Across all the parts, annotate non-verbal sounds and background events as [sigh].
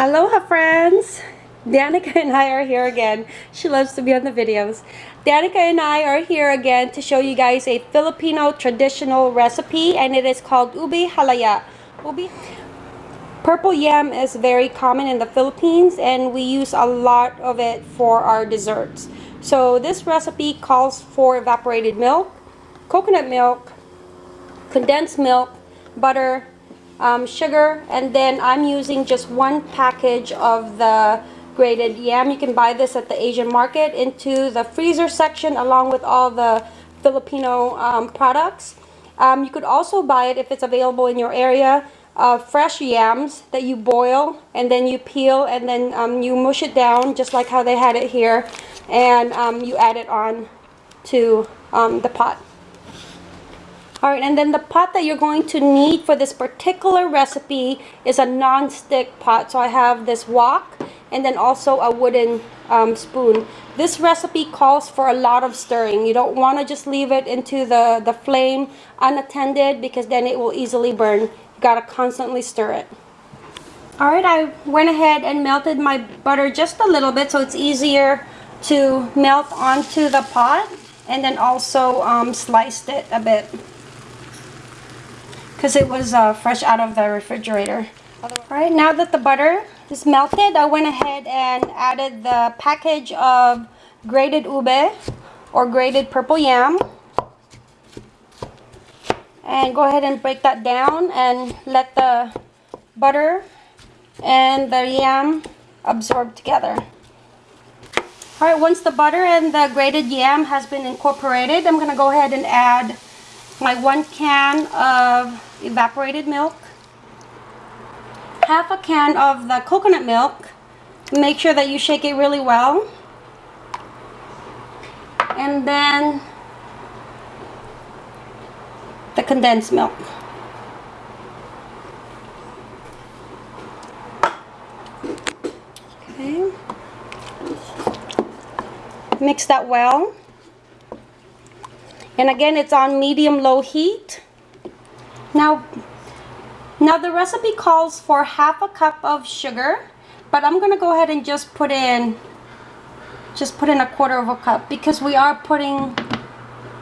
Aloha friends! Danica and I are here again. She loves to be on the videos. Danica and I are here again to show you guys a Filipino traditional recipe and it is called Ube Halaya. Ube Purple yam is very common in the Philippines and we use a lot of it for our desserts. So this recipe calls for evaporated milk, coconut milk, condensed milk, butter, um, sugar and then I'm using just one package of the grated yam. You can buy this at the Asian market into the freezer section along with all the Filipino um, products. Um, you could also buy it if it's available in your area. Uh, fresh yams that you boil and then you peel and then um, you mush it down just like how they had it here and um, you add it on to um, the pot. All right, and then the pot that you're going to need for this particular recipe is a non-stick pot. So I have this wok and then also a wooden um, spoon. This recipe calls for a lot of stirring. You don't want to just leave it into the, the flame unattended because then it will easily burn. You got to constantly stir it. All right, I went ahead and melted my butter just a little bit so it's easier to melt onto the pot and then also um, sliced it a bit because it was uh, fresh out of the refrigerator. Alright, now that the butter is melted, I went ahead and added the package of grated ube or grated purple yam. And go ahead and break that down and let the butter and the yam absorb together. Alright, once the butter and the grated yam has been incorporated, I'm to go ahead and add my one can of evaporated milk, half a can of the coconut milk. Make sure that you shake it really well. And then the condensed milk. Okay. Mix that well. And again, it's on medium-low heat. Now, now the recipe calls for half a cup of sugar, but I'm to go ahead and just put in, just put in a quarter of a cup because we are putting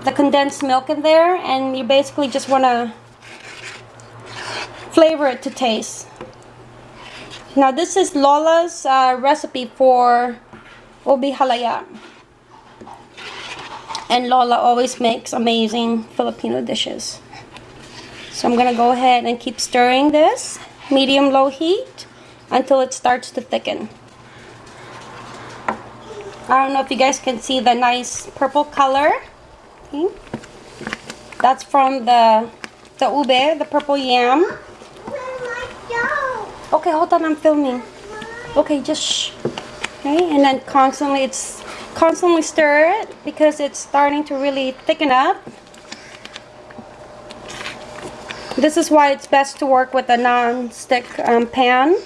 the condensed milk in there and you basically just want to flavor it to taste. Now this is Lola's uh, recipe for Ube Halaya. And Lola always makes amazing Filipino dishes. So I'm going to go ahead and keep stirring this medium-low heat until it starts to thicken. I don't know if you guys can see the nice purple color. Okay. That's from the the ube, the purple yam. Okay, hold on, I'm filming. Okay, just shh. Okay, and then constantly it's constantly stir it because it's starting to really thicken up. This is why it's best to work with a non-stick um, pan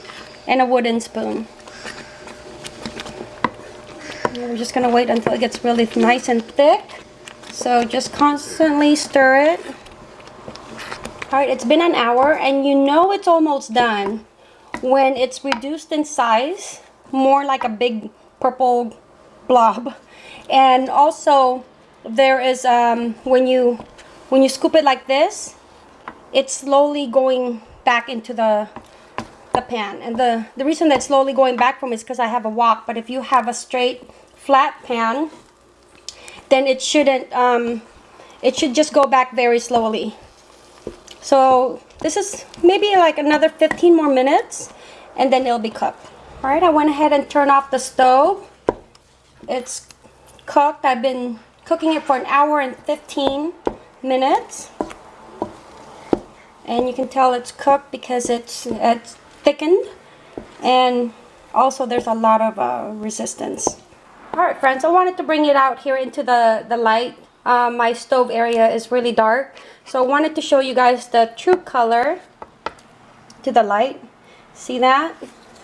and a wooden spoon. We're just going to wait until it gets really nice and thick. So just constantly stir it. Alright, it's been an hour and you know it's almost done when it's reduced in size, more like a big purple blob. And also there is um, when you when you scoop it like this it's slowly going back into the the pan. And the the reason that slowly going back from is because I have a wok but if you have a straight flat pan then it shouldn't um, it should just go back very slowly. So this is maybe like another 15 more minutes and then it'll be cooked. All right I went ahead and turned off the stove it's cooked. I've been cooking it for an hour and 15 minutes. And you can tell it's cooked because it's, it's thickened. And also there's a lot of uh, resistance. Alright friends, I wanted to bring it out here into the, the light. Uh, my stove area is really dark. So I wanted to show you guys the true color to the light. See that?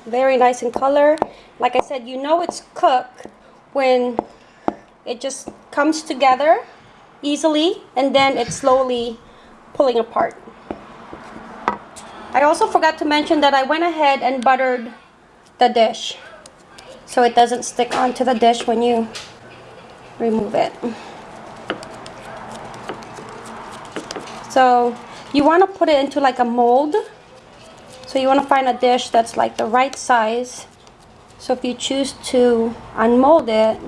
Very nice in color. Like I said, you know it's cooked when it just comes together easily and then it's slowly pulling apart. I also forgot to mention that I went ahead and buttered the dish so it doesn't stick onto the dish when you remove it. So you want to put it into like a mold. So you want to find a dish that's like the right size. So if you choose to unmold it,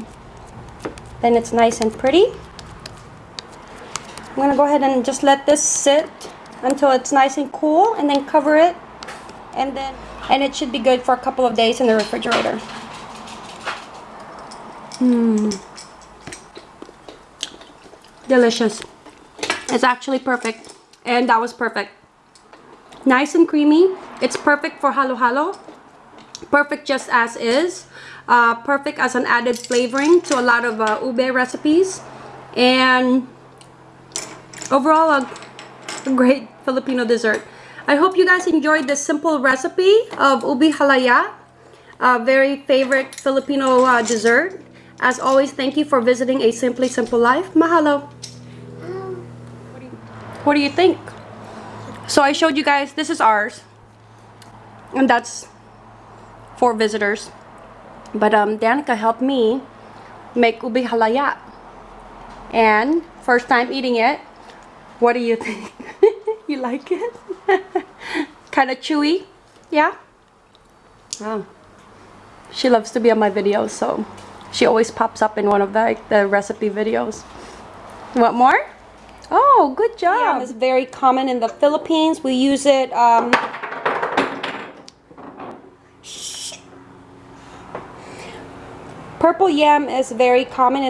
then it's nice and pretty. I'm going to go ahead and just let this sit until it's nice and cool and then cover it and then and it should be good for a couple of days in the refrigerator. Mmm. Delicious. It's actually perfect. And that was perfect. Nice and creamy. It's perfect for halo halo. Perfect just as is. Uh, perfect as an added flavoring to a lot of uh, ube recipes. And overall, a, great Filipino dessert. I hope you guys enjoyed this simple recipe of ube halaya. A very favorite Filipino uh, dessert. As always, thank you for visiting A Simply Simple Life. Mahalo. What do you think? So I showed you guys, this is ours. And that's for visitors. But um, Danica helped me make ube halaya. And first time eating it, what do you think? [laughs] you like it? [laughs] kind of chewy? Yeah? Oh. She loves to be on my videos, so she always pops up in one of the, the recipe videos. Want more? Oh, good job. Yam is very common in the Philippines. We use it um, Purple yam is very common in